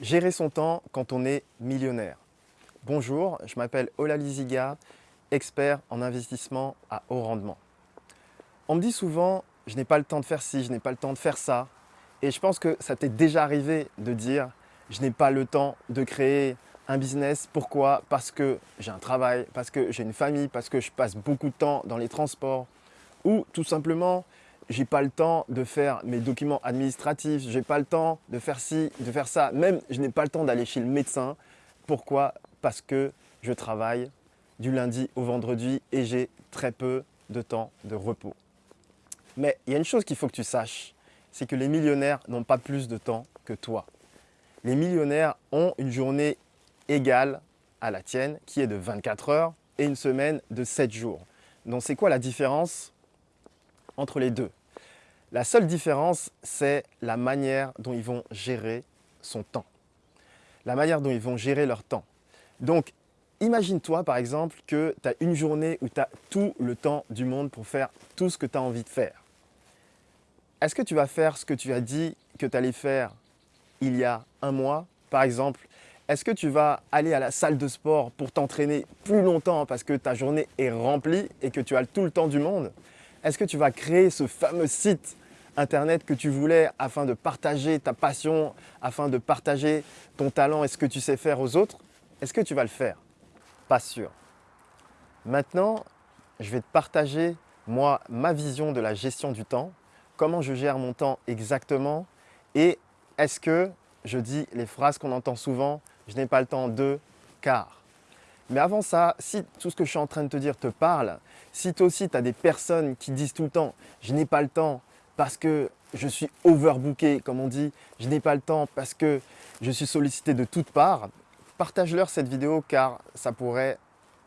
Gérer son temps quand on est millionnaire. Bonjour, je m'appelle Ola Liziga, expert en investissement à haut rendement. On me dit souvent, je n'ai pas le temps de faire ci, je n'ai pas le temps de faire ça. Et je pense que ça t'est déjà arrivé de dire, je n'ai pas le temps de créer un business. Pourquoi? Parce que j'ai un travail, parce que j'ai une famille, parce que je passe beaucoup de temps dans les transports. Ou tout simplement, j'ai pas le temps de faire mes documents administratifs, j'ai pas le temps de faire ci, de faire ça. Même, je n'ai pas le temps d'aller chez le médecin. Pourquoi? Parce que je travaille du lundi au vendredi et j'ai très peu de temps de repos. Mais il y a une chose qu'il faut que tu saches, c'est que les millionnaires n'ont pas plus de temps que toi. Les millionnaires ont une journée égale à la tienne, qui est de 24 heures, et une semaine de 7 jours. Donc c'est quoi la différence entre les deux? La seule différence, c'est la manière dont ils vont gérer son temps. La manière dont ils vont gérer leur temps. Donc, imagine-toi par exemple que tu as une journée où tu as tout le temps du monde pour faire tout ce que tu as envie de faire. Est-ce que tu vas faire ce que tu as dit que tu allais faire il y a un mois Par exemple, est-ce que tu vas aller à la salle de sport pour t'entraîner plus longtemps parce que ta journée est remplie et que tu as tout le temps du monde? Est-ce que tu vas créer ce fameux site internet que tu voulais afin de partager ta passion, afin de partager ton talent et ce que tu sais faire aux autres Est-ce que tu vas le faire? Pas sûr. Maintenant, je vais te partager moi ma vision de la gestion du temps, comment je gère mon temps exactement et est-ce que je dis les phrases qu'on entend souvent, je n'ai pas le temps de car. Mais avant ça, si tout ce que je suis en train de te dire te parle, si toi aussi tu as des personnes qui disent tout le temps « je n'ai pas le temps parce que je suis overbooké », comme on dit, « je n'ai pas le temps parce que je suis sollicité de toutes parts », partage-leur cette vidéo car ça pourrait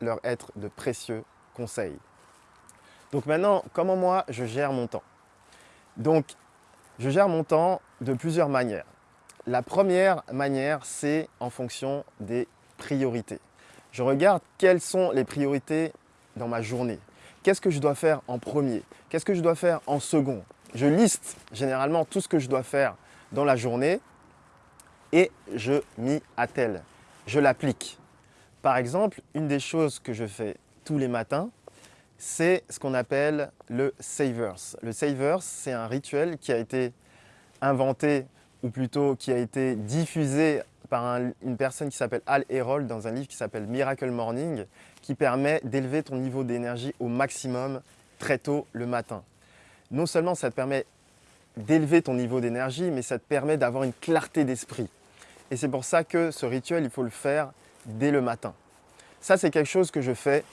leur être de précieux conseils. Donc maintenant, comment moi je gère mon temps? Donc, je gère mon temps de plusieurs manières. La première manière, c'est en fonction des priorités je regarde quelles sont les priorités dans ma journée. Qu'est-ce que je dois faire en premier? Qu'est-ce que je dois faire en second? Je liste généralement tout ce que je dois faire dans la journée et je m'y attelle. Je l'applique. Par exemple, une des choses que je fais tous les matins, c'est ce qu'on appelle le Savers. Le Savers, c'est un rituel qui a été inventé, ou plutôt qui a été diffusé par une personne qui s'appelle Al Herold dans un livre qui s'appelle Miracle Morning qui permet d'élever ton niveau d'énergie au maximum très tôt le matin. Non seulement ça te permet d'élever ton niveau d'énergie, mais ça te permet d'avoir une clarté d'esprit. Et c'est pour ça que ce rituel, il faut le faire dès le matin. Ça, c'est quelque chose que je fais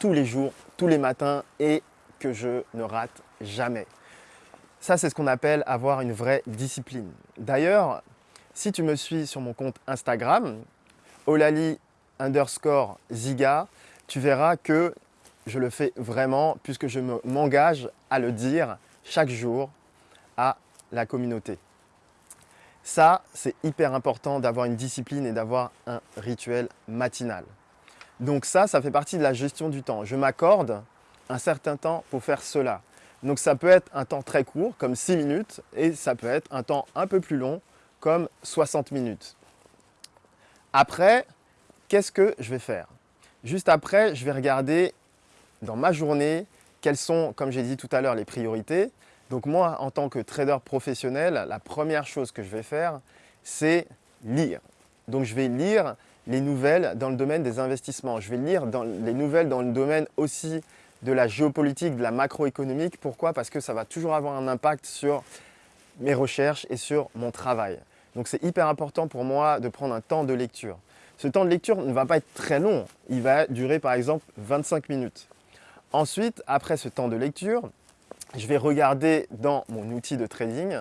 tous les jours, tous les matins et que je ne rate jamais. Ça, c'est ce qu'on appelle avoir une vraie discipline. D'ailleurs, si tu me suis sur mon compte Instagram, olali underscore ziga, tu verras que je le fais vraiment puisque je m'engage à le dire chaque jour à la communauté. Ça, c'est hyper important d'avoir une discipline et d'avoir un rituel matinal. Donc ça, ça fait partie de la gestion du temps. Je m'accorde un certain temps pour faire cela. Donc ça peut être un temps très court, comme 6 minutes, et ça peut être un temps un peu plus long, comme 60 minutes. Après, qu'est-ce que je vais faire? Juste après, je vais regarder dans ma journée quelles sont, comme j'ai dit tout à l'heure, les priorités. Donc moi, en tant que trader professionnel, la première chose que je vais faire, c'est lire. Donc je vais lire les nouvelles dans le domaine des investissements. Je vais lire les nouvelles dans le domaine aussi de la géopolitique, de la macroéconomique. Pourquoi? Parce que ça va toujours avoir un impact sur mes recherches et sur mon travail. Donc c'est hyper important pour moi de prendre un temps de lecture. Ce temps de lecture ne va pas être très long, il va durer par exemple 25 minutes. Ensuite, après ce temps de lecture, je vais regarder dans mon outil de trading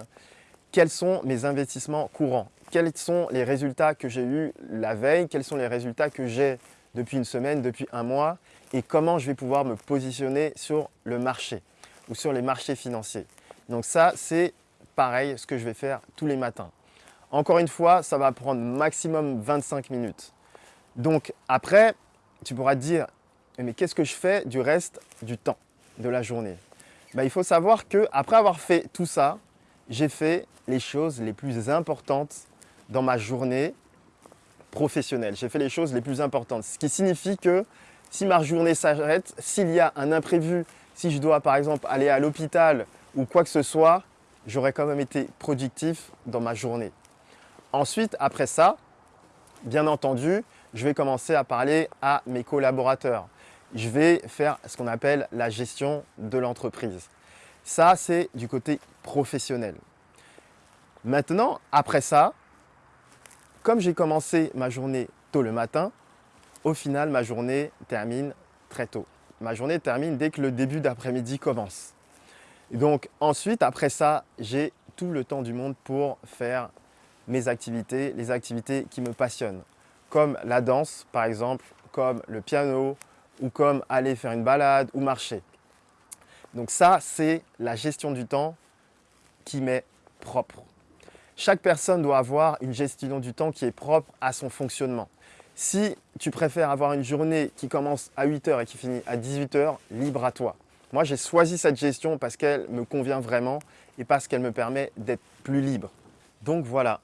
quels sont mes investissements courants, quels sont les résultats que j'ai eus la veille, quels sont les résultats que j'ai depuis une semaine, depuis un mois et comment je vais pouvoir me positionner sur le marché ou sur les marchés financiers. Donc ça, c'est pareil, ce que je vais faire tous les matins. Encore une fois, ça va prendre maximum 25 minutes. Donc après, tu pourras te dire, mais qu'est-ce que je fais du reste du temps de la journée? Ben, Il faut savoir qu'après avoir fait tout ça, j'ai fait les choses les plus importantes dans ma journée professionnelle. J'ai fait les choses les plus importantes. Ce qui signifie que si ma journée s'arrête, s'il y a un imprévu, si je dois par exemple aller à l'hôpital ou quoi que ce soit, j'aurais quand même été productif dans ma journée. Ensuite, après ça, bien entendu, je vais commencer à parler à mes collaborateurs. Je vais faire ce qu'on appelle la gestion de l'entreprise. Ça, c'est du côté professionnel. Maintenant, après ça, comme j'ai commencé ma journée tôt le matin, au final, ma journée termine très tôt. Ma journée termine dès que le début d'après-midi commence. donc ensuite, après ça, j'ai tout le temps du monde pour faire mes activités, les activités qui me passionnent, comme la danse par exemple, comme le piano ou comme aller faire une balade ou marcher. Donc ça, c'est la gestion du temps qui m'est propre. Chaque personne doit avoir une gestion du temps qui est propre à son fonctionnement. Si tu préfères avoir une journée qui commence à 8h et qui finit à 18h, libre à toi. Moi, j'ai choisi cette gestion parce qu'elle me convient vraiment et parce qu'elle me permet d'être plus libre. Donc voilà,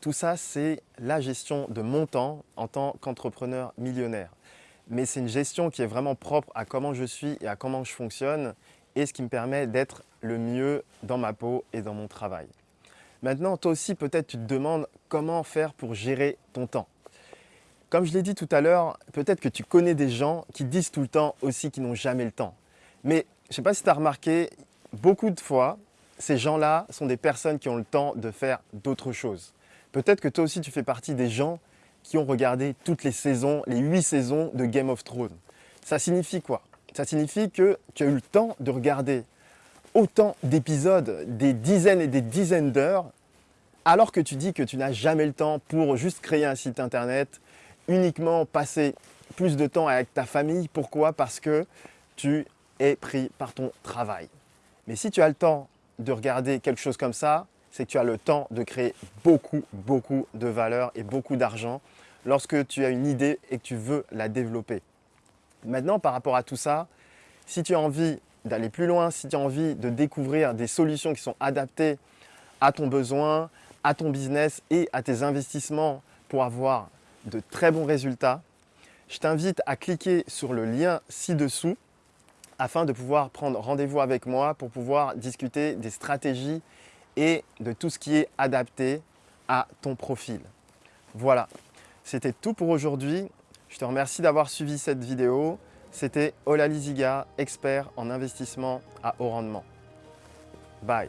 tout ça, c'est la gestion de mon temps en tant qu'entrepreneur millionnaire. Mais c'est une gestion qui est vraiment propre à comment je suis et à comment je fonctionne et ce qui me permet d'être le mieux dans ma peau et dans mon travail. Maintenant, toi aussi, peut-être tu te demandes comment faire pour gérer ton temps. Comme je l'ai dit tout à l'heure, peut-être que tu connais des gens qui disent tout le temps aussi qu'ils n'ont jamais le temps. Mais je ne sais pas si tu as remarqué, beaucoup de fois, ces gens-là sont des personnes qui ont le temps de faire d'autres choses. Peut-être que toi aussi, tu fais partie des gens qui ont regardé toutes les saisons, les huit saisons de Game of Thrones. Ça signifie quoi? Ça signifie que tu as eu le temps de regarder autant d'épisodes, des dizaines et des dizaines d'heures, alors que tu dis que tu n'as jamais le temps pour juste créer un site internet, uniquement passer plus de temps avec ta famille. Pourquoi? Parce que tu es pris par ton travail. Mais si tu as le temps de regarder quelque chose comme ça, c'est que tu as le temps de créer beaucoup, beaucoup de valeur et beaucoup d'argent lorsque tu as une idée et que tu veux la développer. Maintenant, par rapport à tout ça, si tu as envie d'aller plus loin, si tu as envie de découvrir des solutions qui sont adaptées à ton besoin, à ton business et à tes investissements pour avoir de très bons résultats, je t'invite à cliquer sur le lien ci-dessous afin de pouvoir prendre rendez-vous avec moi pour pouvoir discuter des stratégies et de tout ce qui est adapté à ton profil. Voilà, c'était tout pour aujourd'hui. Je te remercie d'avoir suivi cette vidéo. C'était Ola Liziga, expert en investissement à haut rendement. Bye